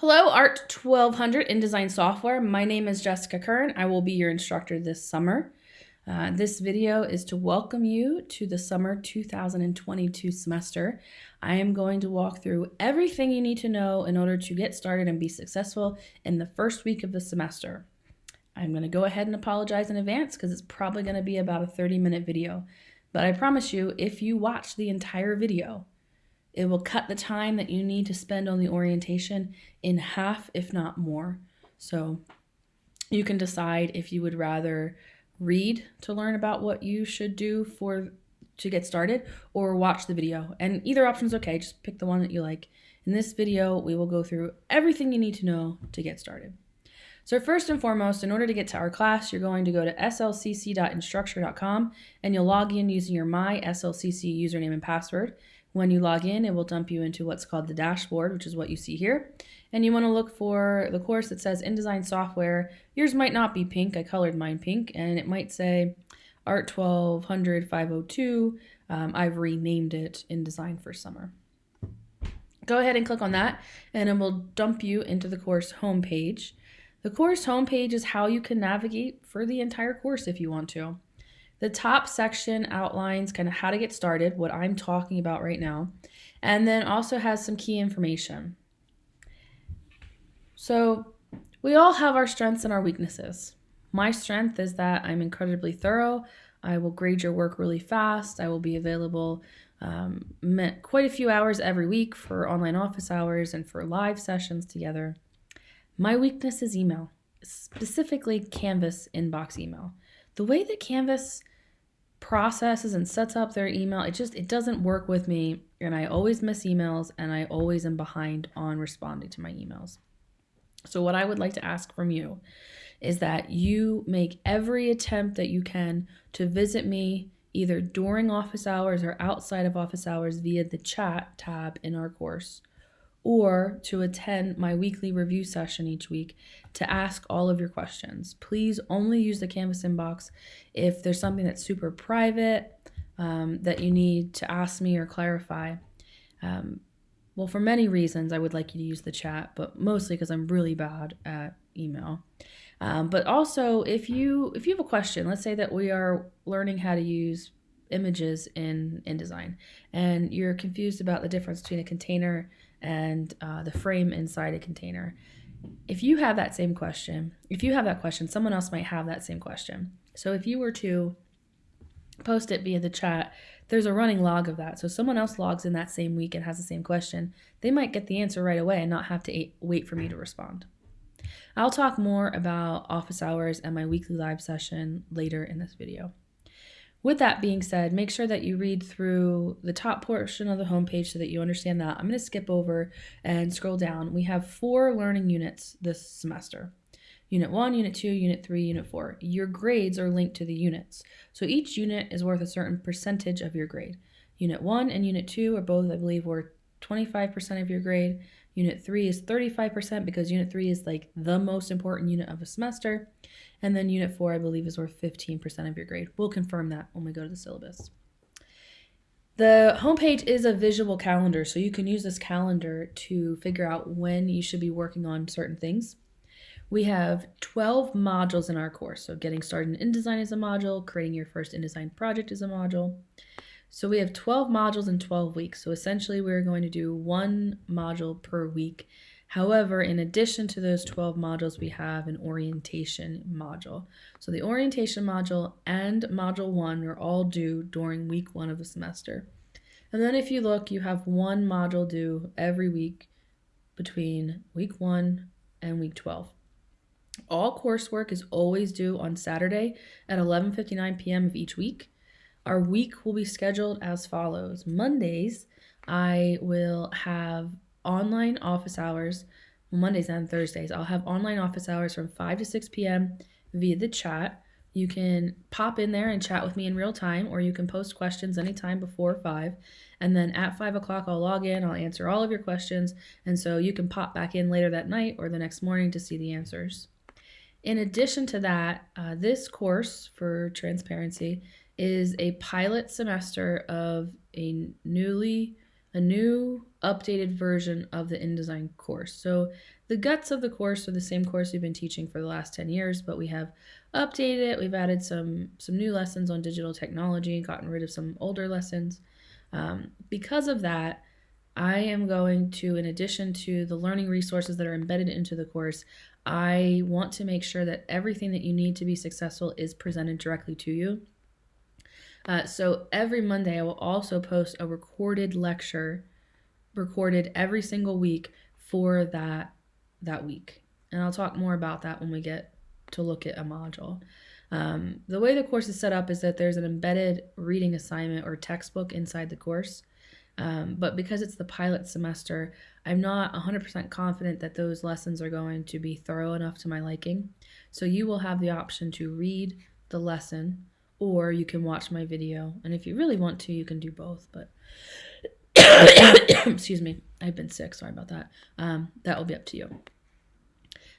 Hello, Art 1200 InDesign Software. My name is Jessica Kern. I will be your instructor this summer. Uh, this video is to welcome you to the summer 2022 semester. I am going to walk through everything you need to know in order to get started and be successful in the first week of the semester. I'm going to go ahead and apologize in advance because it's probably going to be about a 30 minute video. But I promise you, if you watch the entire video, it will cut the time that you need to spend on the orientation in half, if not more. So you can decide if you would rather read to learn about what you should do for to get started or watch the video. And either option is okay, just pick the one that you like. In this video, we will go through everything you need to know to get started. So first and foremost, in order to get to our class, you're going to go to slcc.instructure.com and you'll log in using your my SLCC username and password. When you log in, it will dump you into what's called the dashboard, which is what you see here. And you want to look for the course that says InDesign Software. Yours might not be pink. I colored mine pink. And it might say Art 1200 502. Um, I've renamed it InDesign for summer. Go ahead and click on that, and it will dump you into the course homepage. The course homepage is how you can navigate for the entire course if you want to. The top section outlines kind of how to get started, what I'm talking about right now, and then also has some key information. So, we all have our strengths and our weaknesses. My strength is that I'm incredibly thorough. I will grade your work really fast. I will be available um, quite a few hours every week for online office hours and for live sessions together. My weakness is email, specifically Canvas inbox email. The way that Canvas processes and sets up their email. It just it doesn't work with me and i always miss emails and i always am behind on responding to my emails. So what i would like to ask from you is that you make every attempt that you can to visit me either during office hours or outside of office hours via the chat tab in our course or to attend my weekly review session each week to ask all of your questions. Please only use the Canvas inbox if there's something that's super private um, that you need to ask me or clarify. Um, well, for many reasons, I would like you to use the chat, but mostly because I'm really bad at email. Um, but also, if you if you have a question, let's say that we are learning how to use images in InDesign, and you're confused about the difference between a container and uh, the frame inside a container. If you have that same question, if you have that question, someone else might have that same question. So if you were to post it via the chat, there's a running log of that. So someone else logs in that same week and has the same question, they might get the answer right away and not have to wait for me to respond. I'll talk more about office hours and my weekly live session later in this video. With that being said, make sure that you read through the top portion of the homepage so that you understand that. I'm going to skip over and scroll down. We have four learning units this semester. Unit 1, Unit 2, Unit 3, Unit 4. Your grades are linked to the units. So each unit is worth a certain percentage of your grade. Unit 1 and Unit 2 are both, I believe, worth 25% of your grade. Unit 3 is 35% because Unit 3 is like the most important unit of a semester. And then Unit 4, I believe, is worth 15% of your grade. We'll confirm that when we go to the syllabus. The homepage is a visual calendar, so you can use this calendar to figure out when you should be working on certain things. We have 12 modules in our course. So getting started in InDesign is a module, creating your first InDesign project is a module. So we have 12 modules in 12 weeks. So essentially we're going to do one module per week. However, in addition to those 12 modules, we have an orientation module. So the orientation module and module one are all due during week one of the semester. And then if you look, you have one module due every week between week one and week 12. All coursework is always due on Saturday at 11:59 p.m. of each week. Our week will be scheduled as follows. Mondays, I will have online office hours, Mondays and Thursdays. I'll have online office hours from 5 to 6 p.m. via the chat. You can pop in there and chat with me in real time, or you can post questions anytime before 5. And then at 5 o'clock, I'll log in, I'll answer all of your questions. And so you can pop back in later that night or the next morning to see the answers. In addition to that, uh, this course for transparency is a pilot semester of a newly a new updated version of the InDesign course. So the guts of the course are the same course we've been teaching for the last 10 years, but we have updated it. We've added some some new lessons on digital technology, and gotten rid of some older lessons. Um, because of that, I am going to, in addition to the learning resources that are embedded into the course, I want to make sure that everything that you need to be successful is presented directly to you. Uh, so every Monday, I will also post a recorded lecture, recorded every single week for that that week, and I'll talk more about that when we get to look at a module. Um, the way the course is set up is that there's an embedded reading assignment or textbook inside the course. Um, but because it's the pilot semester, I'm not 100% confident that those lessons are going to be thorough enough to my liking. So you will have the option to read the lesson or you can watch my video. And if you really want to, you can do both. But excuse me, I've been sick. Sorry about that. Um, that will be up to you.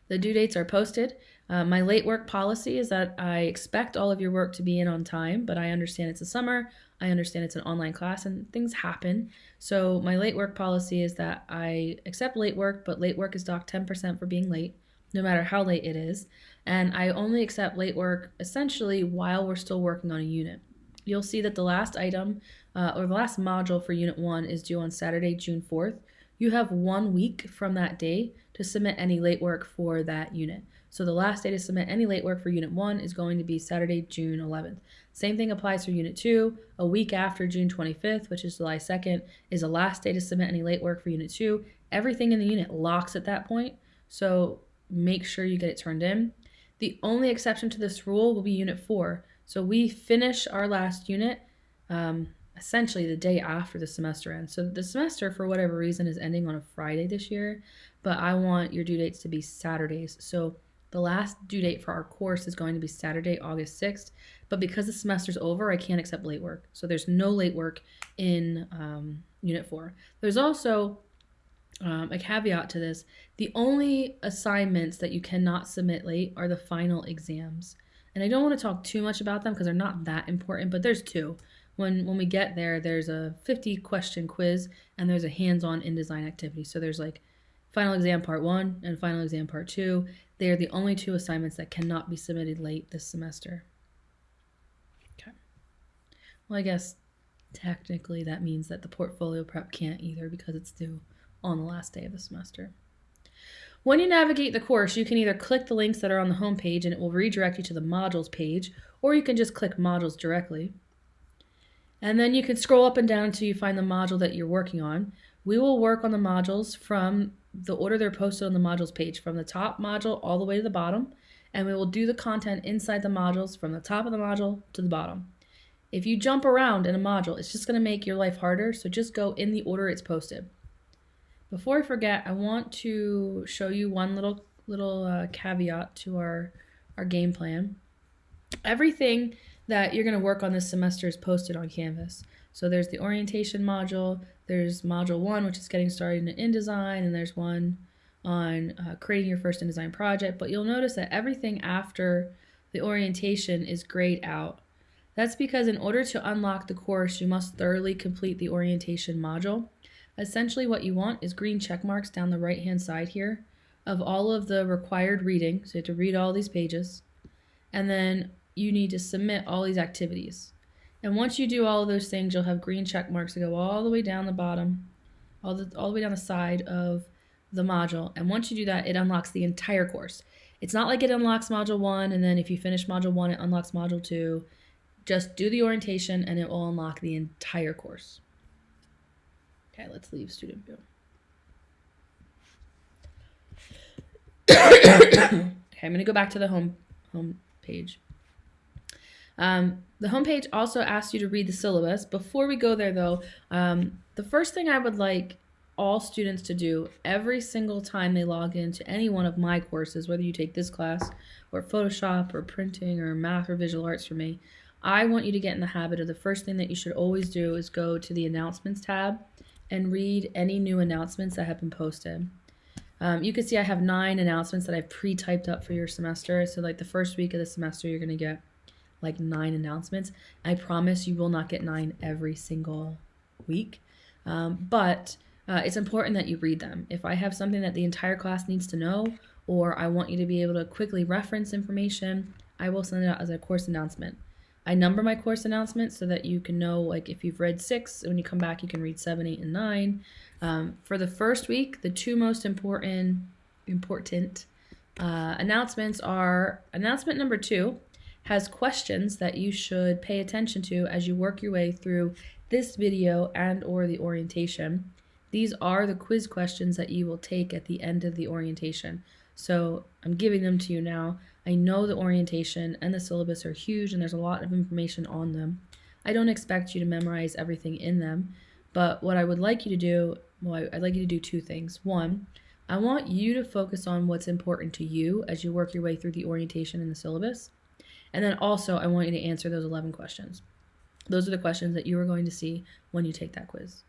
The due dates are posted. Uh, my late work policy is that I expect all of your work to be in on time, but I understand it's a summer. I understand it's an online class and things happen. So my late work policy is that I accept late work, but late work is docked 10% for being late, no matter how late it is. And I only accept late work essentially while we're still working on a unit. You'll see that the last item uh, or the last module for Unit 1 is due on Saturday, June 4th. You have one week from that day to submit any late work for that unit. So the last day to submit any late work for Unit 1 is going to be Saturday, June 11th. Same thing applies for Unit 2. A week after June 25th, which is July 2nd, is the last day to submit any late work for Unit 2. Everything in the unit locks at that point, so make sure you get it turned in. The only exception to this rule will be Unit 4. So we finish our last unit um, essentially the day after the semester ends. So the semester, for whatever reason, is ending on a Friday this year, but I want your due dates to be Saturdays. So the last due date for our course is going to be Saturday, August 6th, but because the semester's over, I can't accept late work. So there's no late work in um, Unit 4. There's also um, a caveat to this. The only assignments that you cannot submit late are the final exams. And I don't want to talk too much about them because they're not that important, but there's two. When, when we get there, there's a 50 question quiz and there's a hands-on InDesign activity. So there's like final exam part one and final exam part two. They are the only two assignments that cannot be submitted late this semester. Okay. Well, I guess technically that means that the portfolio prep can't either because it's due on the last day of the semester. When you navigate the course, you can either click the links that are on the home page and it will redirect you to the modules page, or you can just click modules directly. And then you can scroll up and down until you find the module that you're working on. We will work on the modules from the order they're posted on the modules page from the top module all the way to the bottom and we will do the content inside the modules from the top of the module to the bottom. If you jump around in a module, it's just going to make your life harder, so just go in the order it's posted. Before I forget, I want to show you one little little uh, caveat to our, our game plan. Everything that you're going to work on this semester is posted on Canvas. So there's the orientation module, there's module one, which is getting started in InDesign, and there's one on uh, creating your first InDesign project. But you'll notice that everything after the orientation is grayed out. That's because in order to unlock the course, you must thoroughly complete the orientation module. Essentially what you want is green check marks down the right hand side here of all of the required reading. So you have to read all these pages. And then you need to submit all these activities. And once you do all of those things, you'll have green check marks that go all the way down the bottom, all the, all the way down the side of the module. And once you do that, it unlocks the entire course. It's not like it unlocks module one, and then if you finish module one, it unlocks module two. Just do the orientation and it will unlock the entire course. Okay, let's leave student view. okay, I'm gonna go back to the home home page. Um, the homepage also asks you to read the syllabus. Before we go there, though, um, the first thing I would like all students to do every single time they log into any one of my courses, whether you take this class or Photoshop or printing or math or visual arts for me, I want you to get in the habit of the first thing that you should always do is go to the announcements tab and read any new announcements that have been posted. Um, you can see I have nine announcements that I've pre-typed up for your semester. So like the first week of the semester, you're going to get like nine announcements. I promise you will not get nine every single week. Um, but uh, it's important that you read them. If I have something that the entire class needs to know, or I want you to be able to quickly reference information, I will send it out as a course announcement. I number my course announcements so that you can know, like, if you've read six, when you come back, you can read seven, eight, and nine. Um, for the first week, the two most important important uh, announcements are announcement number two has questions that you should pay attention to as you work your way through this video and or the orientation. These are the quiz questions that you will take at the end of the orientation. So I'm giving them to you now. I know the orientation and the syllabus are huge and there's a lot of information on them. I don't expect you to memorize everything in them, but what I would like you to do, well, I'd like you to do two things. One, I want you to focus on what's important to you as you work your way through the orientation and the syllabus. And then also, I want you to answer those 11 questions. Those are the questions that you are going to see when you take that quiz.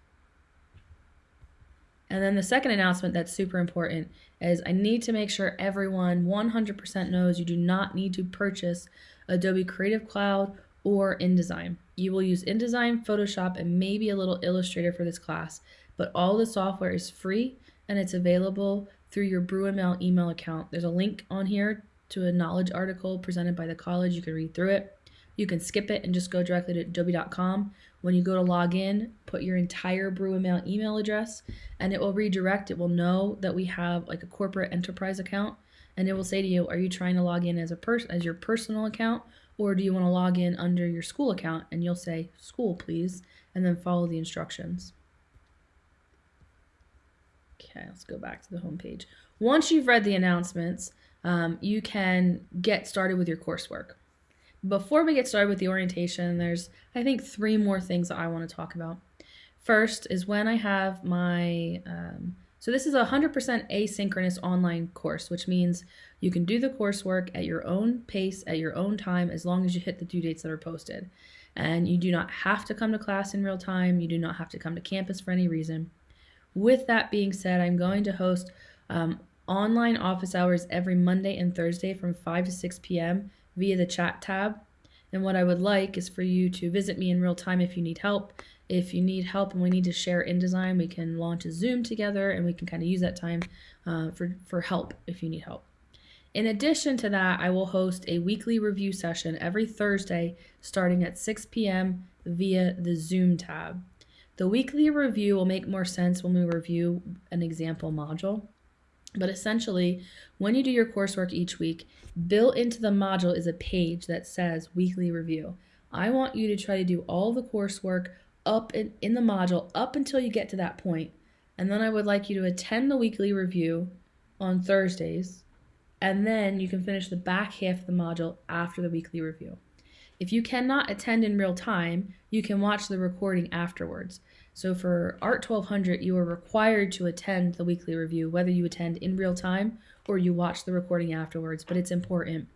And then the second announcement that's super important is I need to make sure everyone 100% knows you do not need to purchase Adobe Creative Cloud or InDesign. You will use InDesign, Photoshop, and maybe a little Illustrator for this class, but all the software is free and it's available through your BruinMail email account. There's a link on here to a knowledge article presented by the college. You can read through it. You can skip it and just go directly to adobe.com. When you go to log in, put your entire BruinMail email address and it will redirect. It will know that we have like a corporate enterprise account and it will say to you, are you trying to log in as a person as your personal account or do you want to log in under your school account? And you'll say school, please, and then follow the instructions. Okay, let's go back to the home page. Once you've read the announcements, um, you can get started with your coursework. Before we get started with the orientation, there's, I think, three more things that I want to talk about. First is when I have my, um, so this is a 100% asynchronous online course, which means you can do the coursework at your own pace, at your own time, as long as you hit the due dates that are posted. And you do not have to come to class in real time. You do not have to come to campus for any reason. With that being said, I'm going to host um, online office hours every Monday and Thursday from 5 to 6 p.m via the chat tab. And what I would like is for you to visit me in real time if you need help. If you need help and we need to share InDesign, we can launch a Zoom together and we can kind of use that time uh, for, for help if you need help. In addition to that, I will host a weekly review session every Thursday starting at 6 p.m. via the Zoom tab. The weekly review will make more sense when we review an example module. But essentially, when you do your coursework each week, built into the module is a page that says weekly review. I want you to try to do all the coursework up in, in the module up until you get to that point. And then I would like you to attend the weekly review on Thursdays. And then you can finish the back half of the module after the weekly review. If you cannot attend in real time, you can watch the recording afterwards. So for ART 1200, you are required to attend the weekly review, whether you attend in real time or you watch the recording afterwards, but it's important.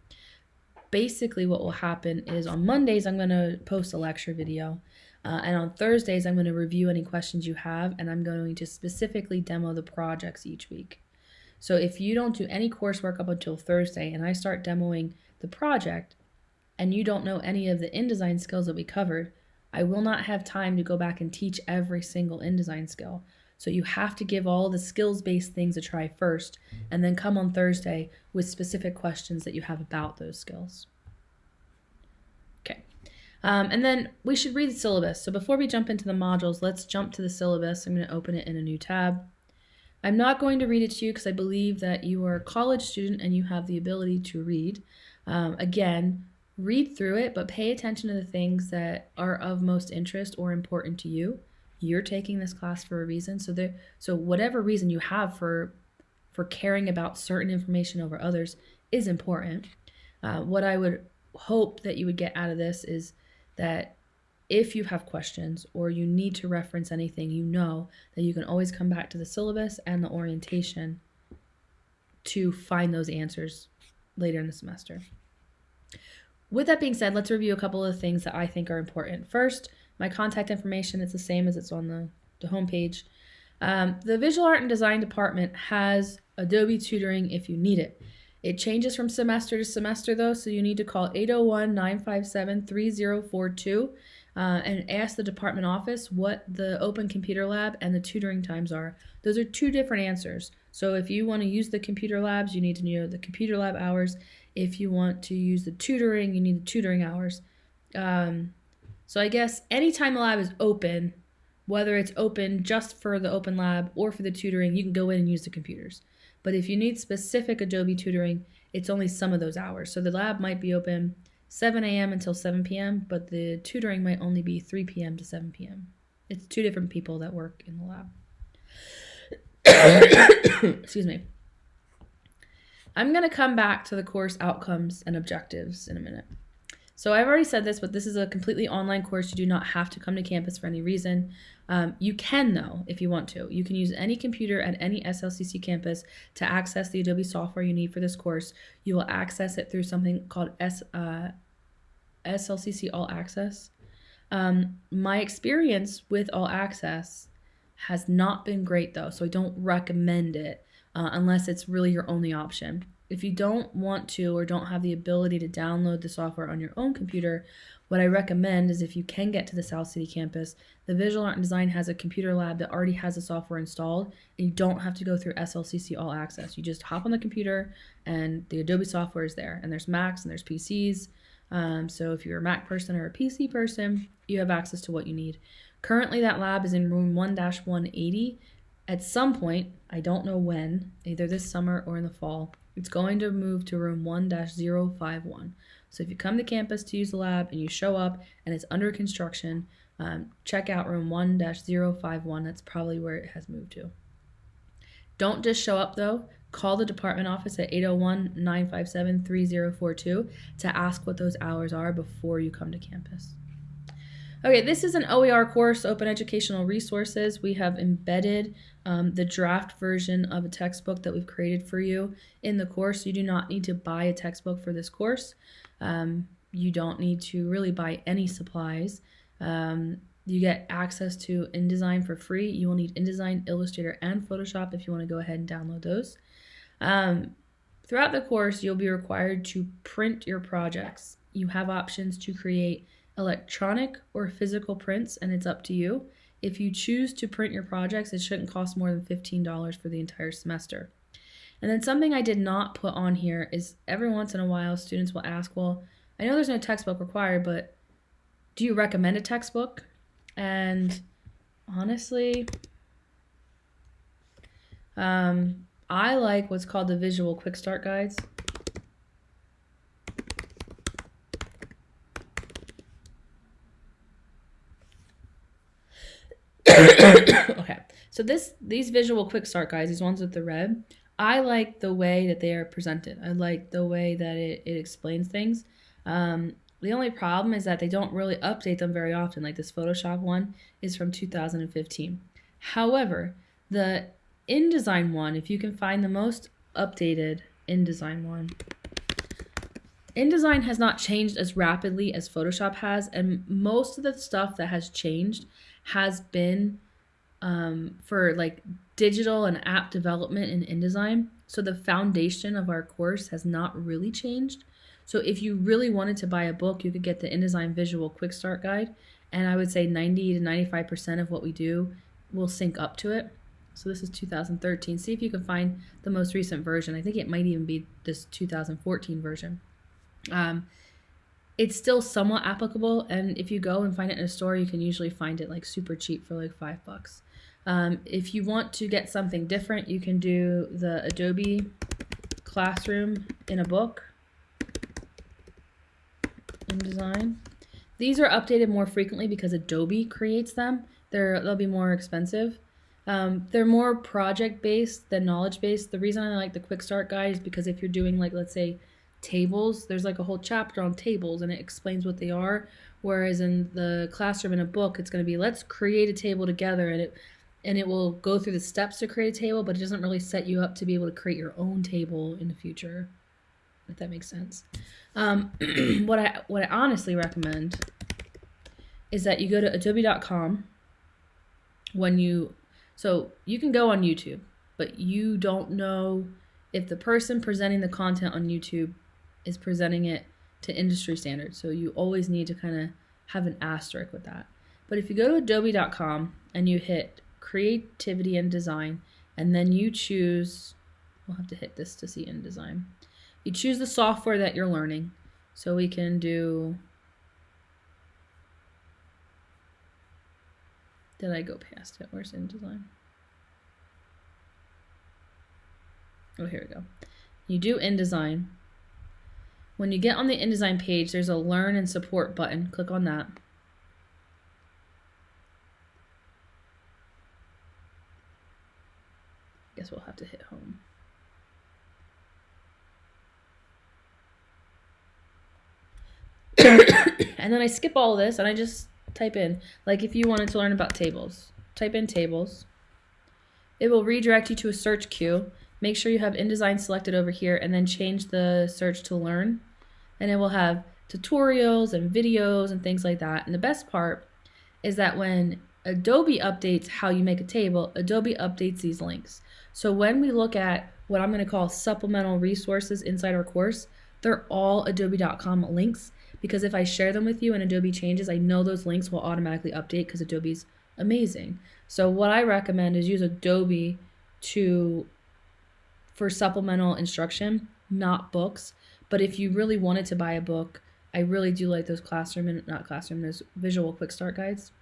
Basically, what will happen is on Mondays, I'm going to post a lecture video. Uh, and on Thursdays, I'm going to review any questions you have, and I'm going to specifically demo the projects each week. So if you don't do any coursework up until Thursday and I start demoing the project, and you don't know any of the InDesign skills that we covered, I will not have time to go back and teach every single InDesign skill. So you have to give all the skills based things a try first, and then come on Thursday with specific questions that you have about those skills. Okay. Um, and then we should read the syllabus. So before we jump into the modules, let's jump to the syllabus. I'm going to open it in a new tab. I'm not going to read it to you because I believe that you are a college student and you have the ability to read. Um, again, read through it, but pay attention to the things that are of most interest or important to you. You're taking this class for a reason. So there so whatever reason you have for for caring about certain information over others is important. Uh, what I would hope that you would get out of this is that if you have questions or you need to reference anything, you know that you can always come back to the syllabus and the orientation to find those answers later in the semester. With that being said, let's review a couple of things that I think are important. First, my contact information, it's the same as it's on the, the homepage. Um, the Visual Art and Design Department has Adobe tutoring if you need it. It changes from semester to semester though, so you need to call 801 957 3042. uh, and ask the department office what the open computer lab and the tutoring times are. Those are two different answers. So if you want to use the computer labs, you need to know the computer lab hours. If you want to use the tutoring, you need the tutoring hours. Um, so I guess anytime the lab is open, whether it's open just for the open lab or for the tutoring, you can go in and use the computers. But if you need specific Adobe tutoring, it's only some of those hours. So the lab might be open 7 a.m. until 7 p.m., but the tutoring might only be 3 p.m. to 7 p.m. It's two different people that work in the lab. Excuse me. I'm going to come back to the course outcomes and objectives in a minute. So I've already said this, but this is a completely online course. You do not have to come to campus for any reason. Um, you can, though, if you want to. You can use any computer at any SLCC campus to access the Adobe software you need for this course. You will access it through something called S, uh, SLCC All Access. Um, my experience with All Access has not been great, though, so I don't recommend it uh, unless it's really your only option. If you don't want to or don't have the ability to download the software on your own computer, what I recommend is if you can get to the South City campus, the Visual Art and Design has a computer lab that already has the software installed, and you don't have to go through SLCC All Access. You just hop on the computer, and the Adobe software is there. And there's Macs and there's PCs. Um, so if you're a Mac person or a PC person, you have access to what you need. Currently, that lab is in room 1 180. At some point, I don't know when, either this summer or in the fall, it's going to move to room 1 051. So if you come to campus to use the lab and you show up and it's under construction, um, check out room 1 051. That's probably where it has moved to. Don't just show up though. Call the department office at 801 957 3042 to ask what those hours are before you come to campus. Okay, this is an OER course, Open Educational Resources. We have embedded um, the draft version of a textbook that we've created for you in the course. You do not need to buy a textbook for this course. Um, you don't need to really buy any supplies. Um, you get access to InDesign for free. You will need InDesign, Illustrator, and Photoshop if you want to go ahead and download those. Um, throughout the course, you'll be required to print your projects. You have options to create electronic or physical prints, and it's up to you. If you choose to print your projects, it shouldn't cost more than $15 for the entire semester. And then something I did not put on here is every once in a while students will ask, well, I know there's no textbook required, but do you recommend a textbook? And honestly, um, I like what's called the visual quick start guides. okay, so this these visual quick start guides, these ones with the red, I like the way that they are presented. I like the way that it, it explains things. Um, the only problem is that they don't really update them very often. Like this Photoshop one is from 2015. However, the InDesign one, if you can find the most updated InDesign one, InDesign has not changed as rapidly as Photoshop has, and most of the stuff that has changed has been um, for like digital and app development in InDesign. So the foundation of our course has not really changed. So if you really wanted to buy a book, you could get the InDesign Visual Quick Start Guide. And I would say 90 to 95% of what we do will sync up to it. So this is 2013. See if you can find the most recent version. I think it might even be this 2014 version. Um, it's still somewhat applicable, and if you go and find it in a store, you can usually find it like super cheap for like five bucks. Um, if you want to get something different, you can do the Adobe Classroom in a book InDesign. These are updated more frequently because Adobe creates them. They're, they'll be more expensive. Um, they're more project based than knowledge based. The reason I like the quick start guide is because if you're doing like let's say tables, there's like a whole chapter on tables and it explains what they are. Whereas in the classroom in a book, it's going to be let's create a table together and it and it will go through the steps to create a table, but it doesn't really set you up to be able to create your own table in the future. If that makes sense. Um, what I what I honestly recommend is that you go to adobe.com when you so you can go on YouTube, but you don't know if the person presenting the content on YouTube is presenting it to industry standards. So you always need to kind of have an asterisk with that. But if you go to adobe.com and you hit creativity and design, and then you choose, we'll have to hit this to see InDesign. You choose the software that you're learning. So we can do, did I go past it? Where's InDesign? Oh, here we go. You do InDesign. When you get on the InDesign page, there's a Learn and Support button. Click on that. We'll have to hit home. and then I skip all this and I just type in, like if you wanted to learn about tables, type in tables. It will redirect you to a search queue Make sure you have InDesign selected over here and then change the search to learn. And it will have tutorials and videos and things like that. And the best part is that when Adobe updates how you make a table, Adobe updates these links. So when we look at what I'm going to call supplemental resources inside our course, they're all adobe.com links because if I share them with you and Adobe changes, I know those links will automatically update because Adobe's amazing. So what I recommend is use Adobe to for supplemental instruction, not books. But if you really wanted to buy a book, I really do like those classroom and not classroom, those visual quick start guides.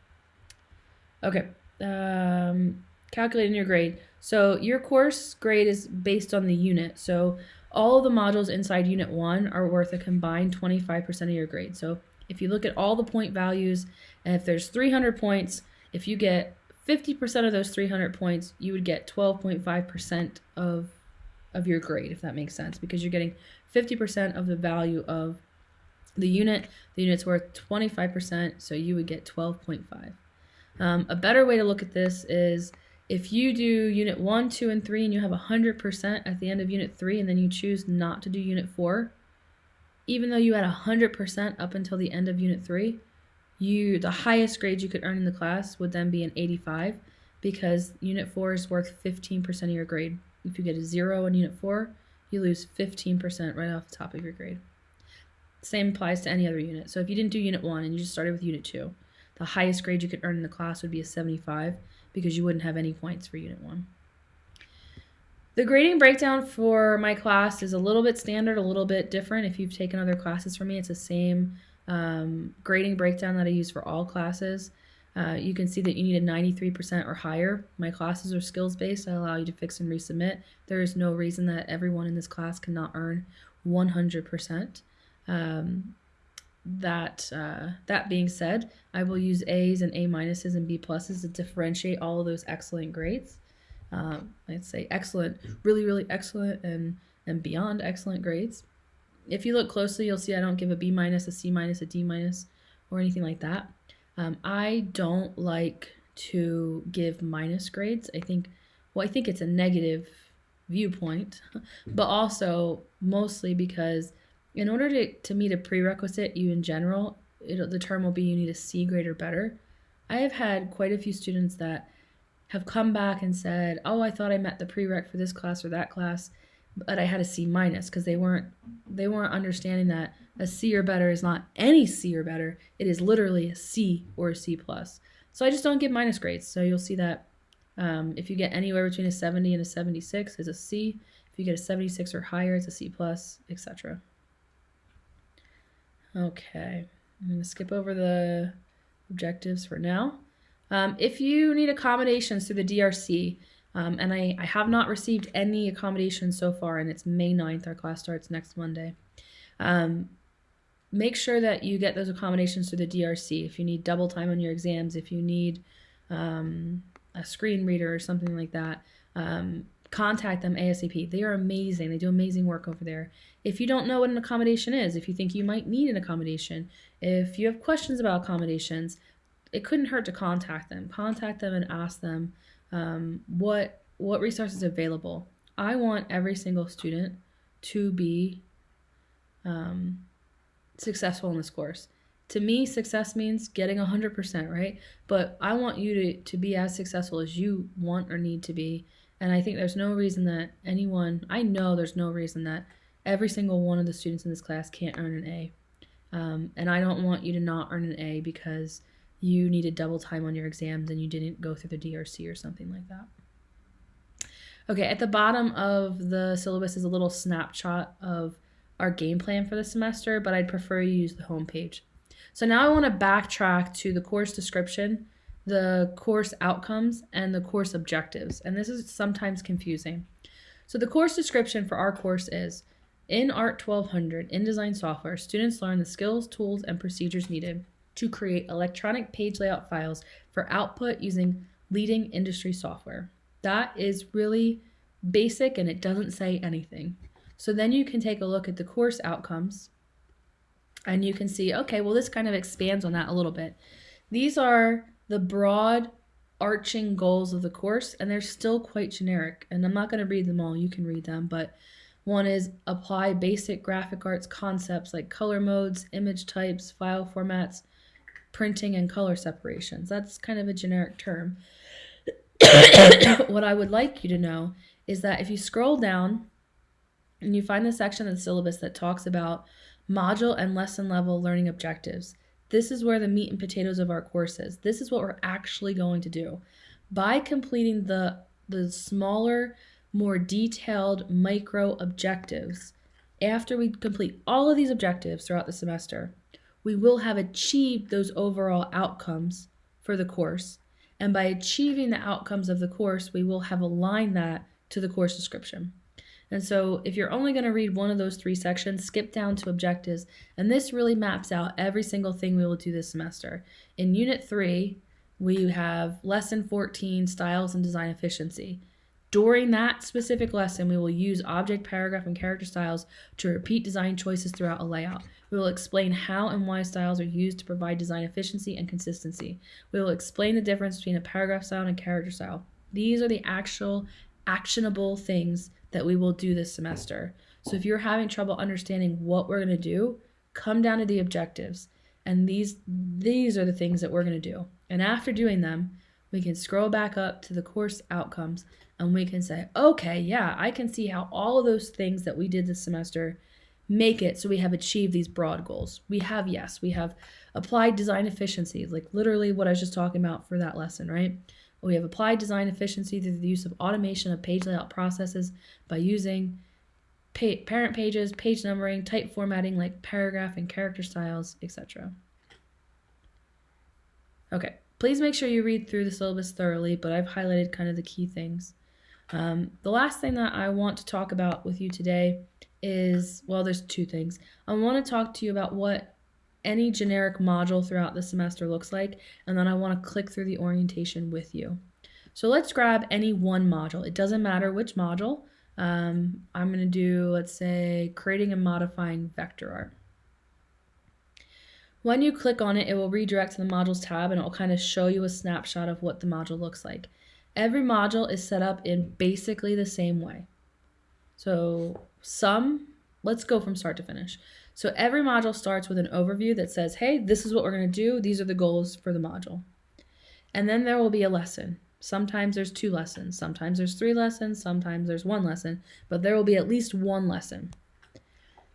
Okay, um, calculating your grade. So your course grade is based on the unit. So all of the modules inside unit one are worth a combined 25% of your grade. So if you look at all the point values, and if there's 300 points, if you get 50% of those 300 points, you would get 12.5% of of your grade, if that makes sense, because you're getting 50% of the value of the unit. The unit's worth 25%, so you would get 12.5. Um, a better way to look at this is if you do unit 1, 2, and 3 and you have 100% at the end of unit 3 and then you choose not to do unit 4, even though you had 100% up until the end of unit 3, you the highest grade you could earn in the class would then be an 85 because unit 4 is worth 15% of your grade. If you get a zero in unit four, you lose 15% right off the top of your grade. Same applies to any other unit. So if you didn't do unit one and you just started with unit two, the highest grade you could earn in the class would be a 75 because you wouldn't have any points for unit one. The grading breakdown for my class is a little bit standard, a little bit different. If you've taken other classes from me, it's the same um, grading breakdown that I use for all classes. Uh, you can see that you need a 93% or higher. My classes are skills based. I allow you to fix and resubmit. There is no reason that everyone in this class cannot earn 100%. Um, that uh, that being said, I will use A's and A minuses and B pluses to differentiate all of those excellent grades. Um, I'd say excellent, really, really excellent, and and beyond excellent grades. If you look closely, you'll see I don't give a B minus, a C minus, a D minus, or anything like that. Um, I don't like to give minus grades. I think, well, I think it's a negative viewpoint, but also mostly because in order to, to meet a prerequisite, you in general, the term will be you need a C grade or better. I have had quite a few students that have come back and said, "Oh, I thought I met the prereq for this class or that class, but I had a C minus because they weren't they weren't understanding that a C or better is not any C or better. It is literally a C or a C plus. So I just don't give minus grades. So you'll see that um, if you get anywhere between a 70 and a 76 is a C. If you get a 76 or higher, it's a C plus, etc. Okay, I'm going to skip over the objectives for now. Um, if you need accommodations through the DRC, um, and I, I have not received any accommodations so far, and it's May 9th, our class starts next Monday. Um, make sure that you get those accommodations through the DRC. If you need double time on your exams, if you need um, a screen reader or something like that, um, contact them ASAP. They are amazing. They do amazing work over there. If you don't know what an accommodation is, if you think you might need an accommodation, if you have questions about accommodations, it couldn't hurt to contact them. Contact them and ask them um, what what resources are available. I want every single student to be um, successful in this course. To me, success means getting 100%, right? But I want you to, to be as successful as you want or need to be. And I think there's no reason that anyone, I know there's no reason that every single one of the students in this class can't earn an A. Um, and I don't want you to not earn an A because you needed double time on your exams and you didn't go through the DRC or something like that. Okay, at the bottom of the syllabus is a little snapshot of our game plan for the semester, but I'd prefer you use the home page. So now I want to backtrack to the course description, the course outcomes, and the course objectives. And this is sometimes confusing. So the course description for our course is in ART 1200 InDesign software, students learn the skills, tools, and procedures needed to create electronic page layout files for output using leading industry software. That is really basic and it doesn't say anything. So then you can take a look at the course outcomes and you can see, okay, well, this kind of expands on that a little bit. These are the broad arching goals of the course, and they're still quite generic. And I'm not going to read them all, you can read them, but one is apply basic graphic arts concepts like color modes, image types, file formats, printing, and color separations. That's kind of a generic term. what I would like you to know is that if you scroll down and you find the section of the syllabus that talks about module and lesson level learning objectives, this is where the meat and potatoes of our course is. This is what we're actually going to do. By completing the, the smaller more detailed micro objectives. After we complete all of these objectives throughout the semester, we will have achieved those overall outcomes for the course. And by achieving the outcomes of the course, we will have aligned that to the course description. And so if you're only going to read one of those three sections, skip down to objectives. And this really maps out every single thing we will do this semester. In Unit 3, we have Lesson 14, Styles and Design Efficiency. During that specific lesson, we will use object, paragraph, and character styles to repeat design choices throughout a layout. We will explain how and why styles are used to provide design efficiency and consistency. We will explain the difference between a paragraph style and a character style. These are the actual actionable things that we will do this semester. So if you're having trouble understanding what we're going to do, come down to the objectives. And these these are the things that we're going to do. And after doing them, we can scroll back up to the course outcomes and we can say, okay, yeah, I can see how all of those things that we did this semester make it so we have achieved these broad goals. We have, yes, we have applied design efficiency, like literally what I was just talking about for that lesson, right? We have applied design efficiency through the use of automation of page layout processes by using pa parent pages, page numbering, type formatting like paragraph and character styles, etc. Okay, please make sure you read through the syllabus thoroughly, but I've highlighted kind of the key things. Um, the last thing that I want to talk about with you today is well, there's two things. I want to talk to you about what any generic module throughout the semester looks like, and then I want to click through the orientation with you. So let's grab any one module. It doesn't matter which module. Um, I'm going to do, let's say, creating and modifying vector art. When you click on it, it will redirect to the modules tab and it will kind of show you a snapshot of what the module looks like. Every module is set up in basically the same way. So some, let's go from start to finish. So every module starts with an overview that says, hey, this is what we're going to do. These are the goals for the module. And then there will be a lesson. Sometimes there's two lessons, sometimes there's three lessons, sometimes there's one lesson, but there will be at least one lesson.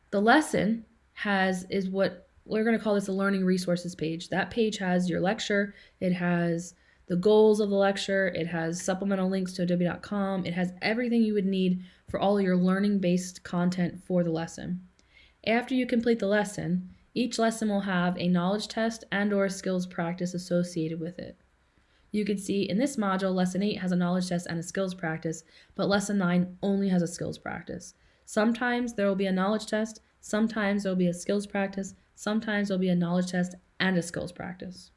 The lesson has is what we're going to call this a learning resources page. That page has your lecture, it has the goals of the lecture, it has supplemental links to adobe.com, it has everything you would need for all your learning based content for the lesson. After you complete the lesson, each lesson will have a knowledge test and or skills practice associated with it. You can see in this module, lesson 8 has a knowledge test and a skills practice, but lesson 9 only has a skills practice. Sometimes there will be a knowledge test, sometimes there will be a skills practice, sometimes there will be a knowledge test and a skills practice.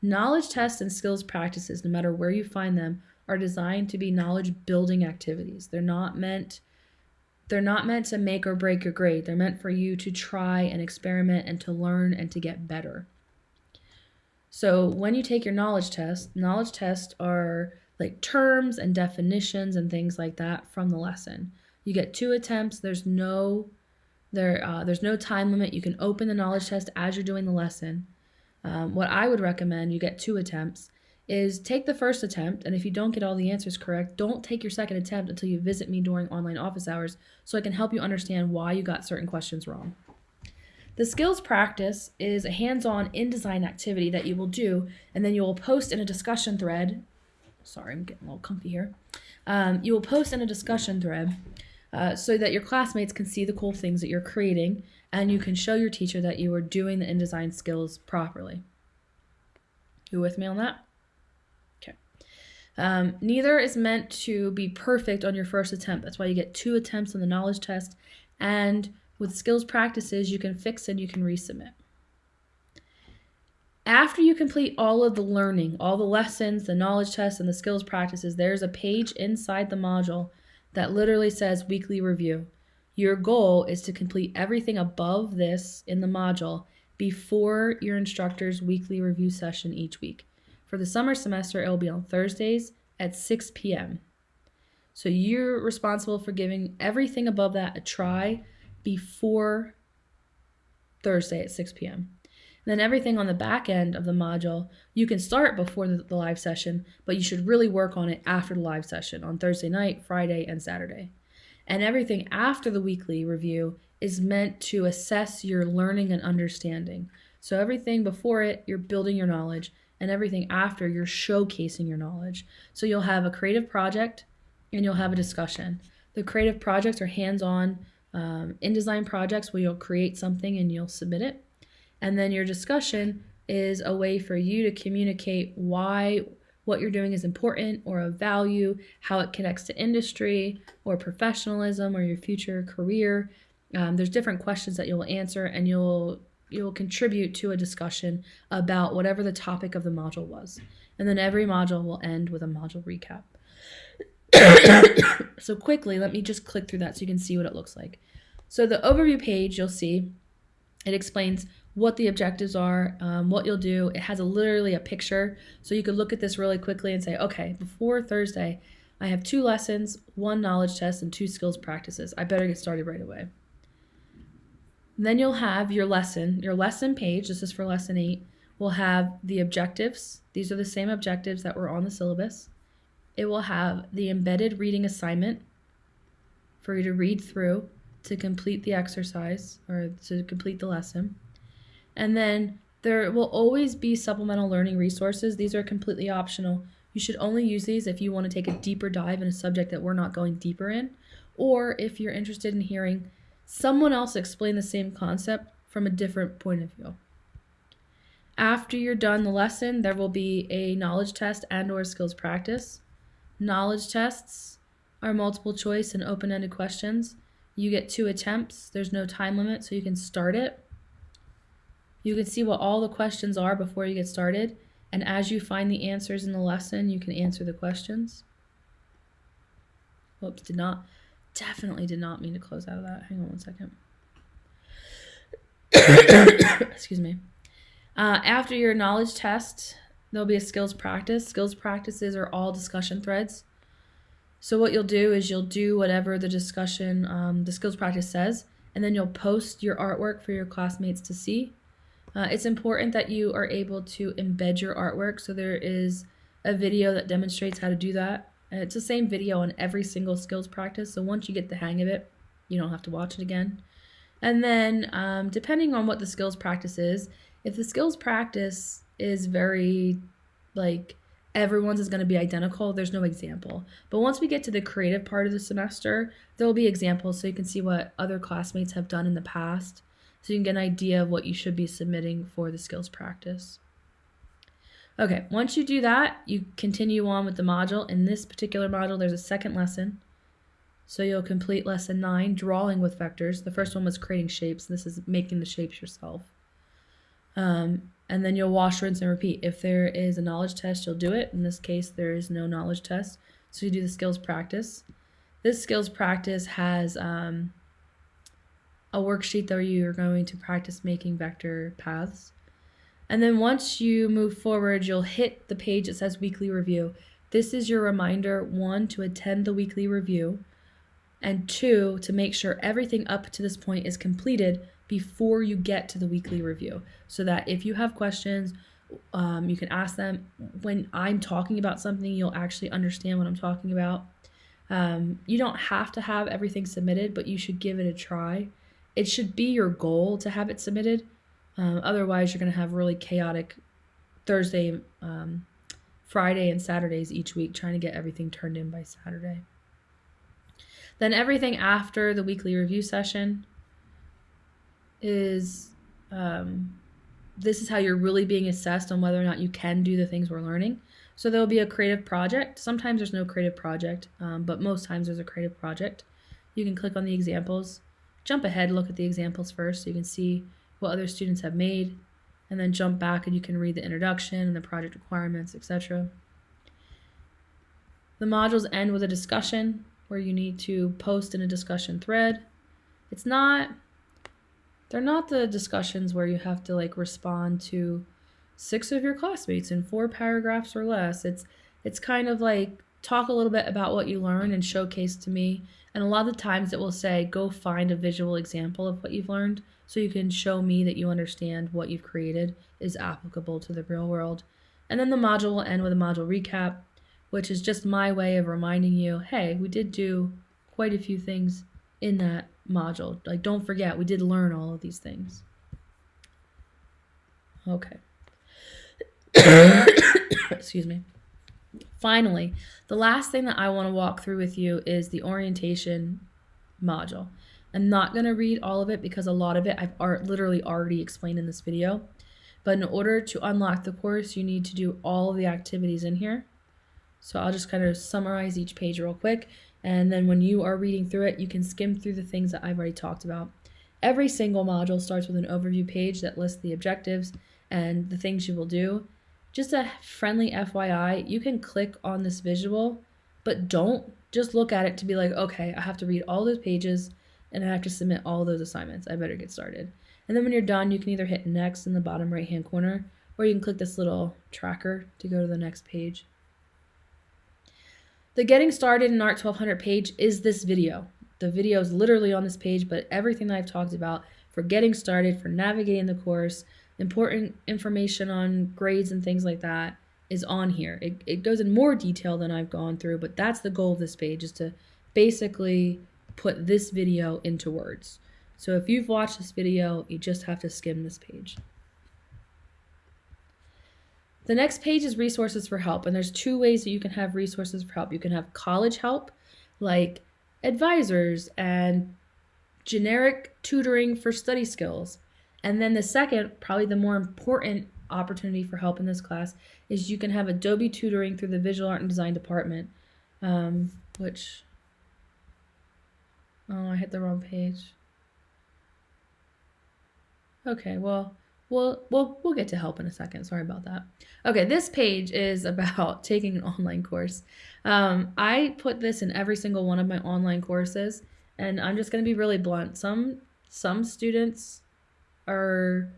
Knowledge tests and skills practices, no matter where you find them, are designed to be knowledge building activities. They're not meant they're not meant to make or break your grade. They're meant for you to try and experiment and to learn and to get better. So when you take your knowledge test, knowledge tests are like terms and definitions and things like that from the lesson. You get two attempts. There's no there uh, there's no time limit. You can open the knowledge test as you're doing the lesson. Um, what I would recommend, you get two attempts, is take the first attempt, and if you don't get all the answers correct, don't take your second attempt until you visit me during online office hours so I can help you understand why you got certain questions wrong. The skills practice is a hands on InDesign activity that you will do, and then you will post in a discussion thread. Sorry, I'm getting a little comfy here. Um, you will post in a discussion thread uh, so that your classmates can see the cool things that you're creating and you can show your teacher that you are doing the InDesign skills properly. You with me on that? Um, neither is meant to be perfect on your first attempt. That's why you get two attempts on the knowledge test. And with skills practices, you can fix and you can resubmit. After you complete all of the learning, all the lessons, the knowledge tests, and the skills practices, there's a page inside the module that literally says weekly review. Your goal is to complete everything above this in the module before your instructor's weekly review session each week. For the summer semester, it will be on Thursdays at 6 p.m. So you're responsible for giving everything above that a try before Thursday at 6 p.m. And then everything on the back end of the module, you can start before the, the live session, but you should really work on it after the live session on Thursday night, Friday, and Saturday. And everything after the weekly review is meant to assess your learning and understanding. So everything before it, you're building your knowledge, and everything after, you're showcasing your knowledge. So you'll have a creative project and you'll have a discussion. The creative projects are hands on um, InDesign projects where you'll create something and you'll submit it. And then your discussion is a way for you to communicate why what you're doing is important or of value, how it connects to industry or professionalism or your future career. Um, there's different questions that you'll answer, and you'll you'll contribute to a discussion about whatever the topic of the module was. And then every module will end with a module recap. so quickly, let me just click through that so you can see what it looks like. So the overview page, you'll see, it explains what the objectives are, um, what you'll do. It has a, literally a picture, so you could look at this really quickly and say, okay, before Thursday, I have two lessons, one knowledge test, and two skills practices. I better get started right away. Then you'll have your lesson, your lesson page. This is for lesson eight. Will have the objectives. These are the same objectives that were on the syllabus. It will have the embedded reading assignment for you to read through to complete the exercise or to complete the lesson. And then there will always be supplemental learning resources. These are completely optional. You should only use these if you want to take a deeper dive in a subject that we're not going deeper in, or if you're interested in hearing someone else explain the same concept from a different point of view. After you're done the lesson, there will be a knowledge test and or skills practice. Knowledge tests are multiple choice and open-ended questions. You get two attempts. There's no time limit, so you can start it you can see what all the questions are before you get started. And as you find the answers in the lesson, you can answer the questions. Whoops, did not, definitely did not mean to close out of that. Hang on one second. Excuse me. Uh, after your knowledge test, there'll be a skills practice. Skills practices are all discussion threads. So what you'll do is you'll do whatever the discussion, um, the skills practice says, and then you'll post your artwork for your classmates to see. Uh, it's important that you are able to embed your artwork. So there is a video that demonstrates how to do that. And it's the same video on every single skills practice. So once you get the hang of it, you don't have to watch it again. And then um, depending on what the skills practice is, if the skills practice is very like everyone's is going to be identical, there's no example. But once we get to the creative part of the semester, there will be examples so you can see what other classmates have done in the past so you can get an idea of what you should be submitting for the skills practice. Okay, once you do that, you continue on with the module. In this particular module, there's a second lesson. So you'll complete lesson nine, drawing with vectors. The first one was creating shapes. This is making the shapes yourself. Um, and then you'll wash, rinse, and repeat. If there is a knowledge test, you'll do it. In this case, there is no knowledge test. So you do the skills practice. This skills practice has um, a worksheet that you're going to practice making vector paths. And then once you move forward, you'll hit the page that says weekly review. This is your reminder, one, to attend the weekly review, and two, to make sure everything up to this point is completed before you get to the weekly review. So that if you have questions, um, you can ask them. When I'm talking about something, you'll actually understand what I'm talking about. Um, you don't have to have everything submitted, but you should give it a try it should be your goal to have it submitted. Um, otherwise, you're going to have really chaotic Thursday, um, Friday, and Saturdays each week trying to get everything turned in by Saturday. Then everything after the weekly review session is um, this is how you're really being assessed on whether or not you can do the things we're learning. So there'll be a creative project. Sometimes there's no creative project, um, but most times there's a creative project. You can click on the examples, jump ahead, look at the examples first so you can see what other students have made, and then jump back and you can read the introduction and the project requirements, etc. The modules end with a discussion where you need to post in a discussion thread. It's not they're not the discussions where you have to like respond to six of your classmates in four paragraphs or less. It's it's kind of like talk a little bit about what you learned and showcase to me. And a lot of the times it will say go find a visual example of what you've learned so you can show me that you understand what you've created is applicable to the real world. And then the module will end with a module recap, which is just my way of reminding you, hey, we did do quite a few things in that module. Like, don't forget, we did learn all of these things. Okay. Excuse me. Finally, the last thing that I want to walk through with you is the orientation module. I'm not going to read all of it because a lot of it I've art literally already explained in this video. But in order to unlock the course, you need to do all the activities in here. So I'll just kind of summarize each page real quick. And then when you are reading through it, you can skim through the things that I've already talked about. Every single module starts with an overview page that lists the objectives and the things you will do. Just a friendly FYI, you can click on this visual, but don't just look at it to be like, okay, I have to read all those pages and I have to submit all those assignments. I better get started. And then when you're done, you can either hit next in the bottom right hand corner or you can click this little tracker to go to the next page. The getting started in ART 1200 page is this video. The video is literally on this page, but everything that I've talked about for getting started, for navigating the course, important information on grades and things like that is on here. It, it goes in more detail than I've gone through, but that's the goal of this page is to basically put this video into words. So if you've watched this video, you just have to skim this page. The next page is resources for help, and there's two ways that you can have resources for help. You can have college help, like advisors and generic tutoring for study skills. And then the second, probably the more important opportunity for help in this class, is you can have Adobe tutoring through the Visual Art and Design department, um, which, oh, I hit the wrong page. Okay, well, We'll, we'll, we'll get to help in a second. Sorry about that. Okay, this page is about taking an online course. Um, I put this in every single one of my online courses, and I'm just going to be really blunt. Some some students are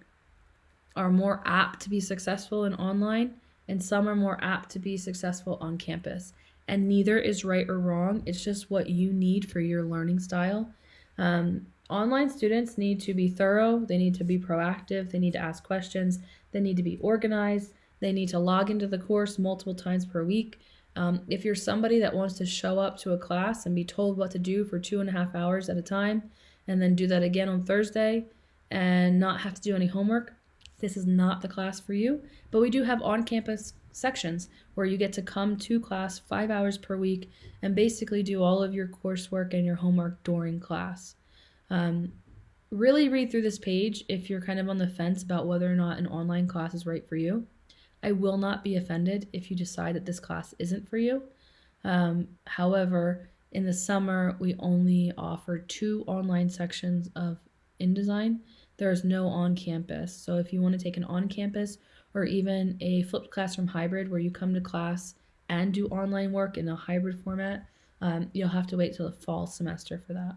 are more apt to be successful in online, and some are more apt to be successful on campus. And neither is right or wrong. It's just what you need for your learning style. Um, Online students need to be thorough, they need to be proactive, they need to ask questions, they need to be organized, they need to log into the course multiple times per week. Um, if you're somebody that wants to show up to a class and be told what to do for two and a half hours at a time, and then do that again on Thursday and not have to do any homework, this is not the class for you. But we do have on campus sections where you get to come to class five hours per week and basically do all of your coursework and your homework during class. Um, really read through this page if you're kind of on the fence about whether or not an online class is right for you. I will not be offended if you decide that this class isn't for you. Um, however, in the summer, we only offer two online sections of InDesign. There's no on campus. So if you want to take an on campus or even a flipped classroom hybrid where you come to class and do online work in a hybrid format, um, you'll have to wait till the fall semester for that.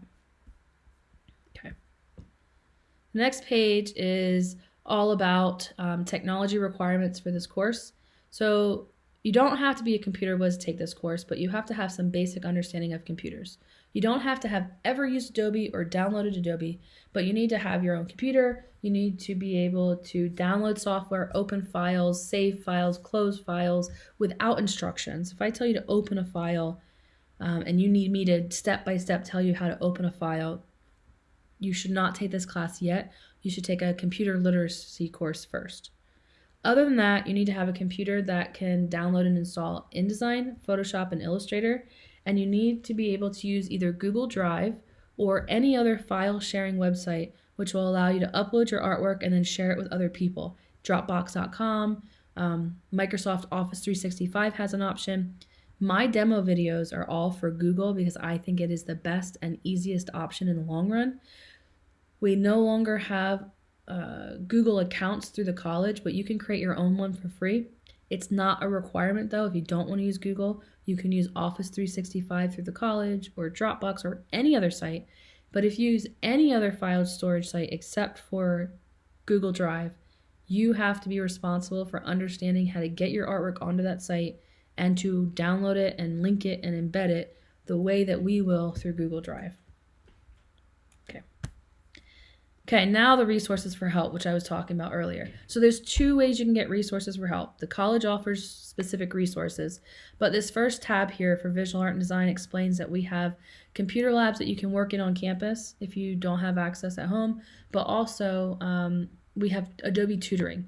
Okay. The next page is all about um, technology requirements for this course. So you don't have to be a computer whiz to take this course, but you have to have some basic understanding of computers. You don't have to have ever used Adobe or downloaded Adobe, but you need to have your own computer. You need to be able to download software, open files, save files, close files without instructions. If I tell you to open a file um, and you need me to step by step tell you how to open a file, you should not take this class yet. You should take a computer literacy course first. Other than that, you need to have a computer that can download and install InDesign, Photoshop, and Illustrator, and you need to be able to use either Google Drive or any other file sharing website which will allow you to upload your artwork and then share it with other people. Dropbox.com, um, Microsoft Office 365 has an option. My demo videos are all for Google because I think it is the best and easiest option in the long run. We no longer have uh, Google accounts through the college, but you can create your own one for free. It's not a requirement though. If you don't want to use Google, you can use Office 365 through the college or Dropbox or any other site. But if you use any other file storage site except for Google Drive, you have to be responsible for understanding how to get your artwork onto that site and to download it and link it and embed it the way that we will through Google Drive. Okay. Okay, now the resources for help, which I was talking about earlier. So there's two ways you can get resources for help. The college offers specific resources, but this first tab here for visual art and design explains that we have computer labs that you can work in on campus if you don't have access at home, but also um, we have Adobe tutoring,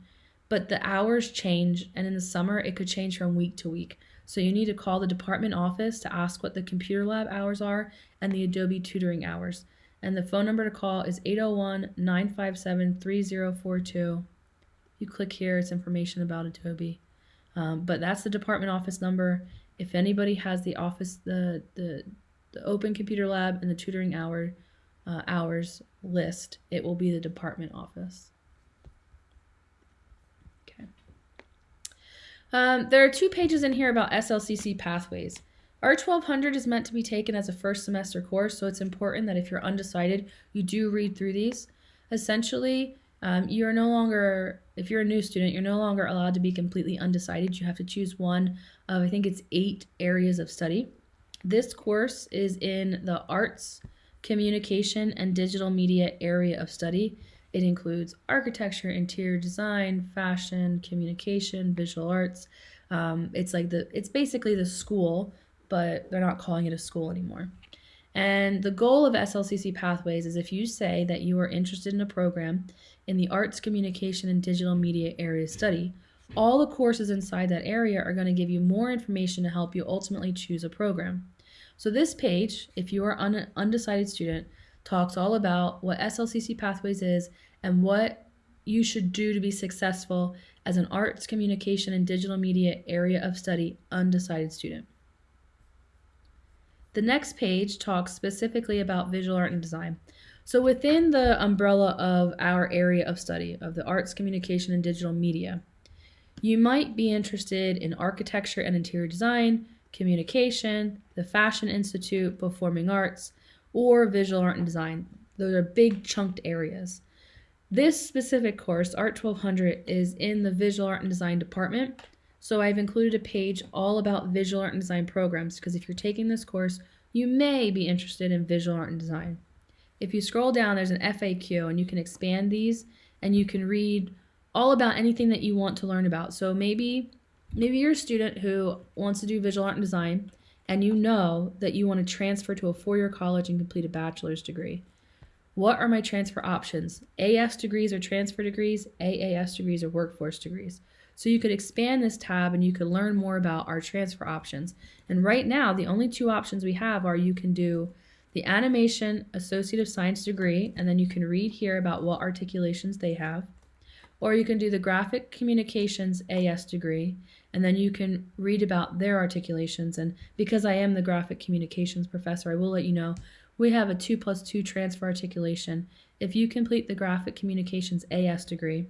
but the hours change, and in the summer it could change from week to week. So you need to call the department office to ask what the computer lab hours are and the Adobe tutoring hours. And the phone number to call is 801 957 3042. You click here, it's information about Adobe. Um, but that's the department office number. If anybody has the office, the, the, the open computer lab and the tutoring hour uh, hours list, it will be the department office. Um, there are two pages in here about SLCC pathways. ART 1200 is meant to be taken as a first semester course, so it's important that if you're undecided, you do read through these. Essentially, um, you're no longer, if you're a new student, you're no longer allowed to be completely undecided. You have to choose one of, I think it's eight areas of study. This course is in the arts, communication, and digital media area of study. It includes architecture, interior design, fashion, communication, visual arts. Um, it's like the it's basically the school, but they're not calling it a school anymore. And the goal of SLCC Pathways is if you say that you are interested in a program in the arts, communication, and digital media area of study, all the courses inside that area are going to give you more information to help you ultimately choose a program. So this page, if you are an undecided student, talks all about what SLCC Pathways is and what you should do to be successful as an arts, communication, and digital media area of study undecided student. The next page talks specifically about visual art and design. So within the umbrella of our area of study of the arts, communication, and digital media, you might be interested in architecture and interior design, communication, the Fashion Institute, performing arts, or visual art and design. Those are big chunked areas. This specific course, Art 1200, is in the Visual Art and Design department. So I've included a page all about visual art and design programs because if you're taking this course, you may be interested in visual art and design. If you scroll down, there's an FAQ and you can expand these and you can read all about anything that you want to learn about. So maybe maybe you're a student who wants to do visual art and design and you know that you want to transfer to a four-year college and complete a bachelor's degree. What are my transfer options? AS degrees or transfer degrees, AAS degrees or workforce degrees. So you could expand this tab and you could learn more about our transfer options. And right now, the only two options we have are you can do the animation associate of science degree, and then you can read here about what articulations they have. Or you can do the graphic communications AS degree, and then you can read about their articulations. And because I am the graphic communications professor, I will let you know we have a 2 plus 2 transfer articulation. If you complete the Graphic Communications AS degree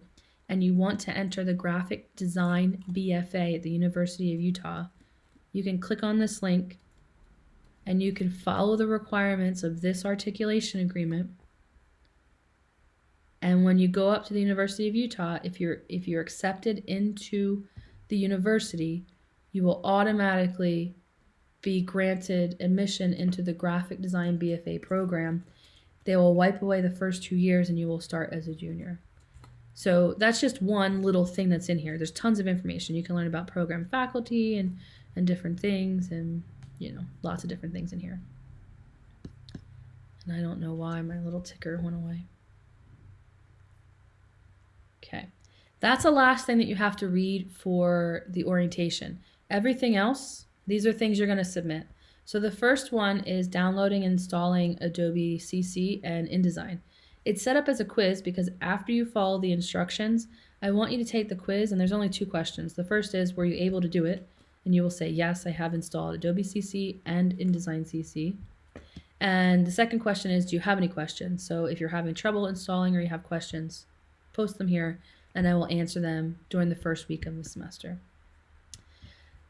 and you want to enter the Graphic Design BFA at the University of Utah, you can click on this link and you can follow the requirements of this articulation agreement. And when you go up to the University of Utah, if you're if you're accepted into the university, you will automatically be granted admission into the graphic design BFA program, they will wipe away the first two years and you will start as a junior. So that's just one little thing that's in here. There's tons of information. You can learn about program faculty and, and different things and, you know, lots of different things in here. And I don't know why my little ticker went away. Okay. That's the last thing that you have to read for the orientation. Everything else, these are things you're going to submit. So the first one is downloading and installing Adobe CC and InDesign. It's set up as a quiz because after you follow the instructions, I want you to take the quiz and there's only two questions. The first is, were you able to do it? And you will say, yes, I have installed Adobe CC and InDesign CC. And the second question is, do you have any questions? So if you're having trouble installing or you have questions, post them here and I will answer them during the first week of the semester.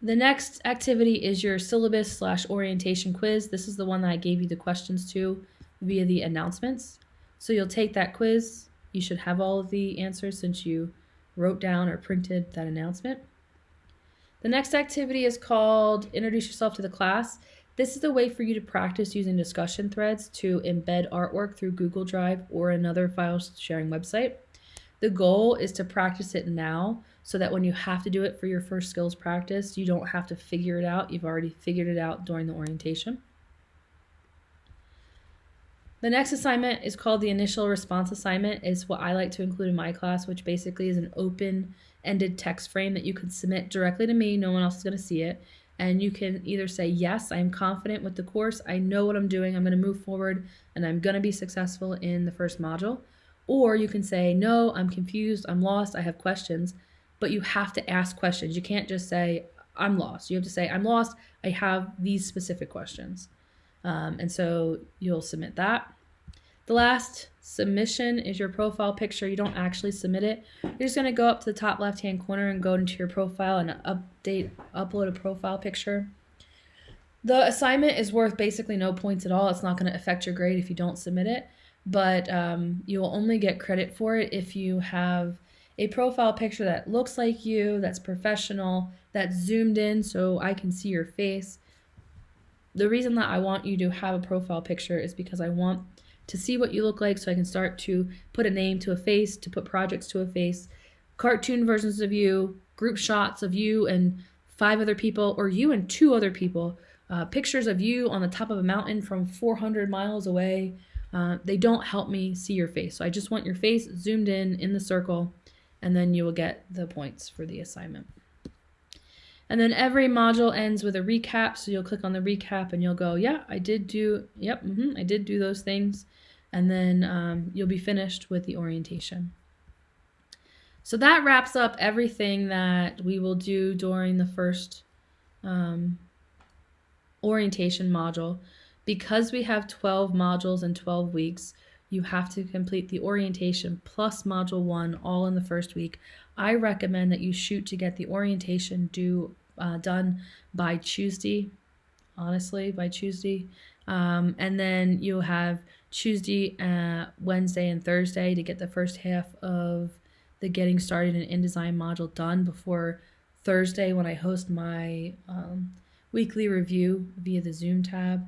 The next activity is your syllabus slash orientation quiz. This is the one that I gave you the questions to via the announcements. So you'll take that quiz. You should have all of the answers since you wrote down or printed that announcement. The next activity is called Introduce Yourself to the Class. This is a way for you to practice using discussion threads to embed artwork through Google Drive or another file sharing website. The goal is to practice it now so that when you have to do it for your first skills practice, you don't have to figure it out. You've already figured it out during the orientation. The next assignment is called the initial response assignment. It's what I like to include in my class, which basically is an open-ended text frame that you can submit directly to me. No one else is going to see it. And you can either say, yes, I'm confident with the course. I know what I'm doing. I'm going to move forward and I'm going to be successful in the first module. Or you can say, no, I'm confused, I'm lost, I have questions. But you have to ask questions. You can't just say, I'm lost. You have to say, I'm lost, I have these specific questions. Um, and so you'll submit that. The last submission is your profile picture. You don't actually submit it. You're just going to go up to the top left hand corner and go into your profile and update, upload a profile picture. The assignment is worth basically no points at all. It's not going to affect your grade if you don't submit it but um, you'll only get credit for it if you have a profile picture that looks like you, that's professional, that's zoomed in so I can see your face. The reason that I want you to have a profile picture is because I want to see what you look like so I can start to put a name to a face, to put projects to a face, cartoon versions of you, group shots of you and five other people, or you and two other people, uh, pictures of you on the top of a mountain from 400 miles away, uh, they don't help me see your face. So I just want your face zoomed in in the circle and then you will get the points for the assignment. And then every module ends with a recap. So you'll click on the recap and you'll go, yeah, I did do, yep, mm -hmm, I did do those things. And then um, you'll be finished with the orientation. So that wraps up everything that we will do during the first um, orientation module. Because we have 12 modules in 12 weeks, you have to complete the orientation plus module one all in the first week. I recommend that you shoot to get the orientation due uh, done by Tuesday, honestly, by Tuesday. Um, and then you'll have Tuesday, uh, Wednesday, and Thursday to get the first half of the getting started in InDesign module done before Thursday when I host my um, weekly review via the Zoom tab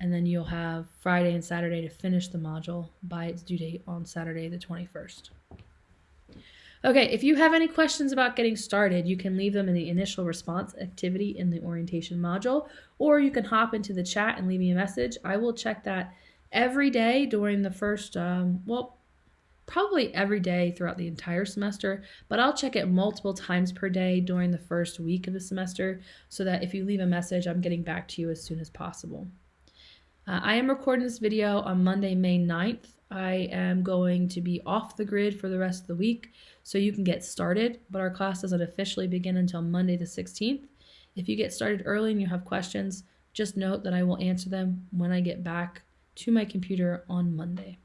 and then you'll have Friday and Saturday to finish the module by its due date on Saturday the 21st. Okay, if you have any questions about getting started, you can leave them in the initial response activity in the orientation module, or you can hop into the chat and leave me a message. I will check that every day during the first, um, well, probably every day throughout the entire semester, but I'll check it multiple times per day during the first week of the semester so that if you leave a message, I'm getting back to you as soon as possible. Uh, I am recording this video on Monday, May 9th. I am going to be off the grid for the rest of the week so you can get started, but our class doesn't officially begin until Monday the 16th. If you get started early and you have questions, just note that I will answer them when I get back to my computer on Monday.